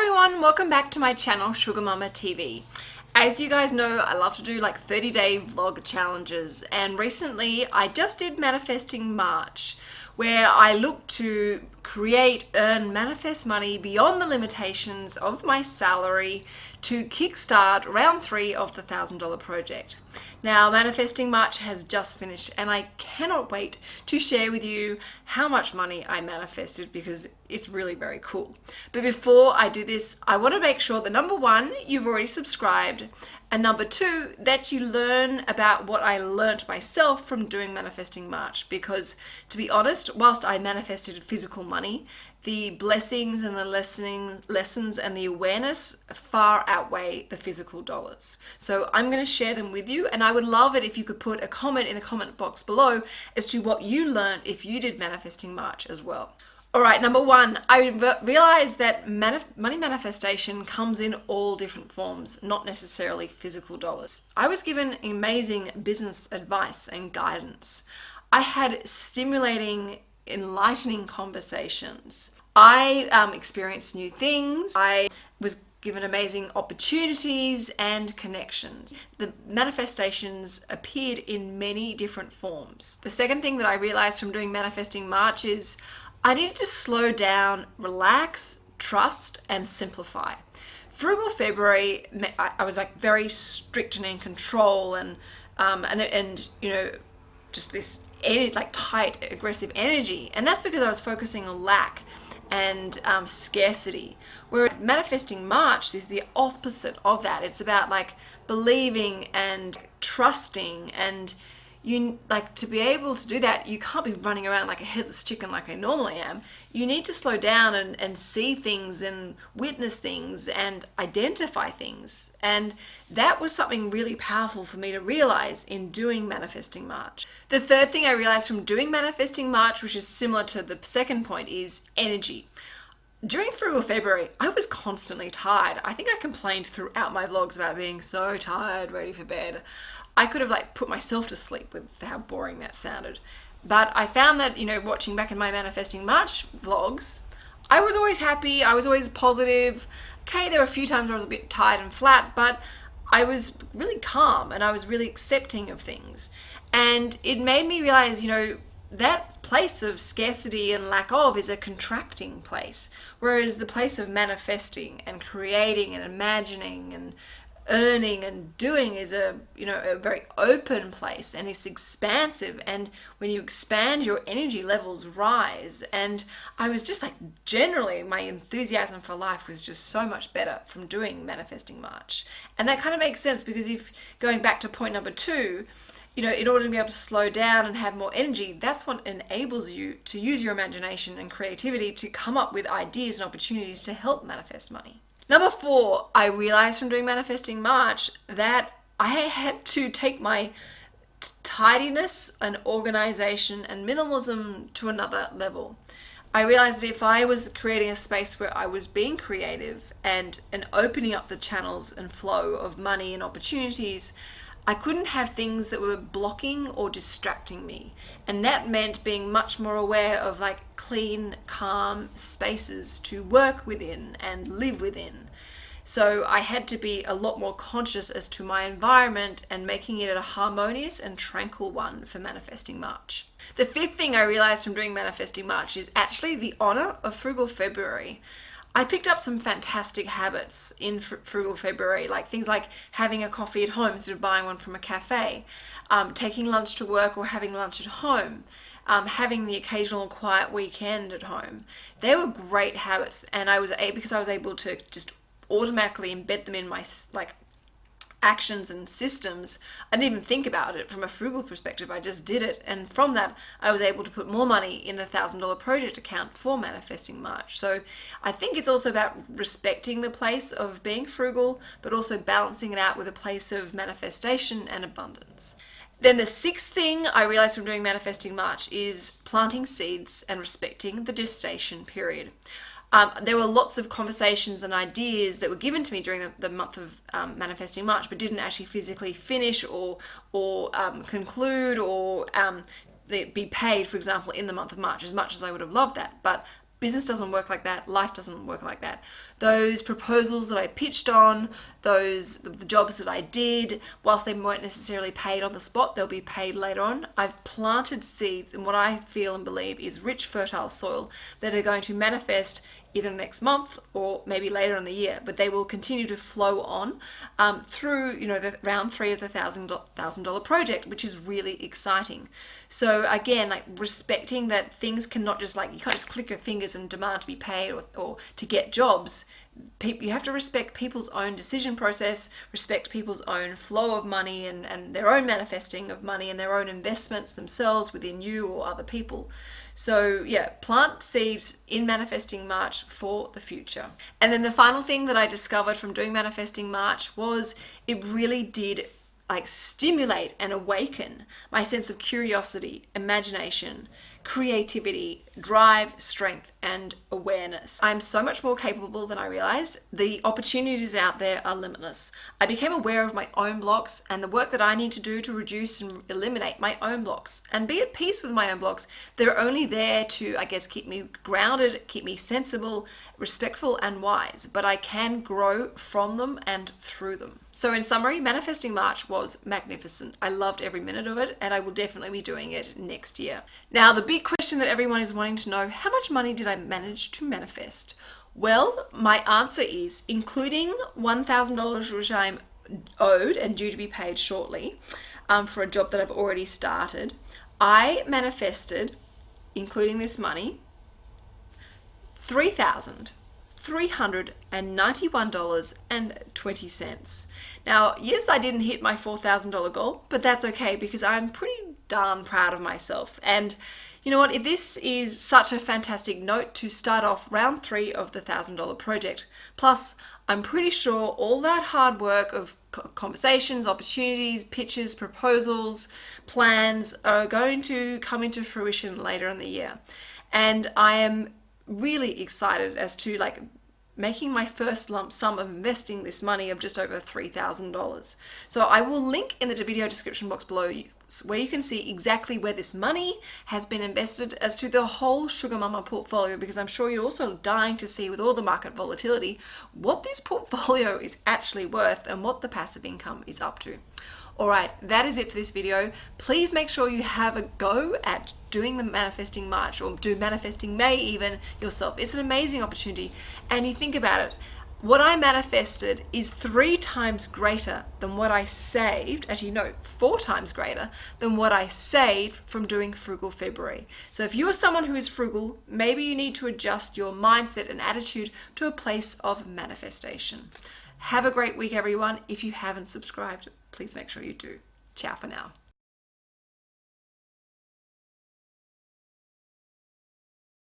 everyone, welcome back to my channel Sugar Mama TV. As you guys know, I love to do like 30 day vlog challenges and recently I just did Manifesting March where I look to create, earn, manifest money beyond the limitations of my salary to kickstart round three of the $1,000 project. Now, Manifesting March has just finished and I cannot wait to share with you how much money I manifested because it's really very cool. But before I do this, I want to make sure that number one, you've already subscribed and number two, that you learn about what I learnt myself from doing Manifesting March because to be honest, whilst I manifested physical money, the blessings and the lessening, lessons and the awareness far outweigh the physical dollars. So I'm going to share them with you and I would love it if you could put a comment in the comment box below as to what you learned if you did Manifesting March as well. All right, number one, I realized that money manifestation comes in all different forms, not necessarily physical dollars. I was given amazing business advice and guidance. I had stimulating, enlightening conversations. I um, experienced new things. I was given amazing opportunities and connections. The manifestations appeared in many different forms. The second thing that I realized from doing Manifesting March is I needed to slow down, relax, trust, and simplify. Frugal February, I was like very strict and in control and, um, and, and, you know, just this like tight, aggressive energy. And that's because I was focusing on lack and um, scarcity. Where manifesting March is the opposite of that. It's about like believing and trusting and you like to be able to do that you can't be running around like a headless chicken like I normally am. You need to slow down and, and see things and witness things and identify things. And that was something really powerful for me to realize in doing manifesting March. The third thing I realized from doing manifesting March which is similar to the second point is energy during Frugal February, I was constantly tired. I think I complained throughout my vlogs about being so tired, ready for bed. I could have like put myself to sleep with how boring that sounded. But I found that, you know, watching back in my Manifesting March vlogs, I was always happy, I was always positive. Okay, there were a few times I was a bit tired and flat, but I was really calm and I was really accepting of things. And it made me realize, you know, that place of scarcity and lack of is a contracting place, whereas the place of manifesting and creating and imagining and earning and doing is a you know a very open place and it's expansive. And when you expand your energy levels rise. And I was just like generally my enthusiasm for life was just so much better from doing manifesting March. And that kind of makes sense because if going back to point number two you know, in order to be able to slow down and have more energy, that's what enables you to use your imagination and creativity to come up with ideas and opportunities to help manifest money. Number four, I realized from doing Manifesting March that I had to take my tidiness and organization and minimalism to another level. I realized that if I was creating a space where I was being creative and, and opening up the channels and flow of money and opportunities, I couldn't have things that were blocking or distracting me. And that meant being much more aware of like clean, calm spaces to work within and live within. So I had to be a lot more conscious as to my environment and making it a harmonious and tranquil one for Manifesting March. The fifth thing I realized from doing Manifesting March is actually the honor of Frugal February. I picked up some fantastic habits in Frugal February, like things like having a coffee at home instead of buying one from a cafe, um, taking lunch to work or having lunch at home, um, having the occasional quiet weekend at home. They were great habits and I was because I was able to just automatically embed them in my like actions and systems. I didn't even think about it from a frugal perspective. I just did it. And from that, I was able to put more money in the $1,000 project account for Manifesting March. So I think it's also about respecting the place of being frugal, but also balancing it out with a place of manifestation and abundance. Then the sixth thing I realized from doing Manifesting March is planting seeds and respecting the gestation period. Um, there were lots of conversations and ideas that were given to me during the, the month of um, Manifesting March, but didn't actually physically finish or, or um, conclude or um, be paid, for example, in the month of March, as much as I would have loved that. But business doesn't work like that life doesn't work like that those proposals that i pitched on those the jobs that i did whilst they weren't necessarily paid on the spot they'll be paid later on i've planted seeds in what i feel and believe is rich fertile soil that are going to manifest either next month or maybe later in the year, but they will continue to flow on um, through, you know, the round three of the thousand thousand dollar project, which is really exciting. So again, like respecting that things cannot just like you can't just click your fingers and demand to be paid or, or to get jobs you have to respect people's own decision process respect people's own flow of money and, and their own manifesting of money and their own investments themselves within you or other people. So yeah plant seeds in manifesting march for the future. And then the final thing that i discovered from doing manifesting march was it really did like stimulate and awaken my sense of curiosity imagination creativity, drive, strength, and awareness. I'm so much more capable than I realized. The opportunities out there are limitless. I became aware of my own blocks and the work that I need to do to reduce and eliminate my own blocks and be at peace with my own blocks. They're only there to, I guess, keep me grounded, keep me sensible, respectful, and wise, but I can grow from them and through them. So, in summary, Manifesting March was magnificent. I loved every minute of it, and I will definitely be doing it next year. Now, the big question that everyone is wanting to know how much money did I manage to manifest? Well, my answer is including $1,000 which I'm owed and due to be paid shortly um, for a job that I've already started, I manifested, including this money, 3000 $391.20. Now, yes, I didn't hit my $4,000 goal, but that's okay because I'm pretty darn proud of myself. And you know what? This is such a fantastic note to start off round three of the $1,000 project, plus I'm pretty sure all that hard work of conversations, opportunities, pitches, proposals, plans are going to come into fruition later in the year. And I am really excited as to like making my first lump sum of investing this money of just over $3,000. So I will link in the video description box below where you can see exactly where this money has been invested as to the whole Sugar Mama portfolio because I'm sure you're also dying to see with all the market volatility what this portfolio is actually worth and what the passive income is up to. Alright, that is it for this video. Please make sure you have a go at doing the Manifesting March or do Manifesting May even yourself. It's an amazing opportunity and you think about it. What I manifested is three times greater than what I saved, actually no, four times greater than what I saved from doing Frugal February. So if you are someone who is frugal, maybe you need to adjust your mindset and attitude to a place of manifestation. Have a great week, everyone. If you haven't subscribed, please make sure you do. Ciao for now.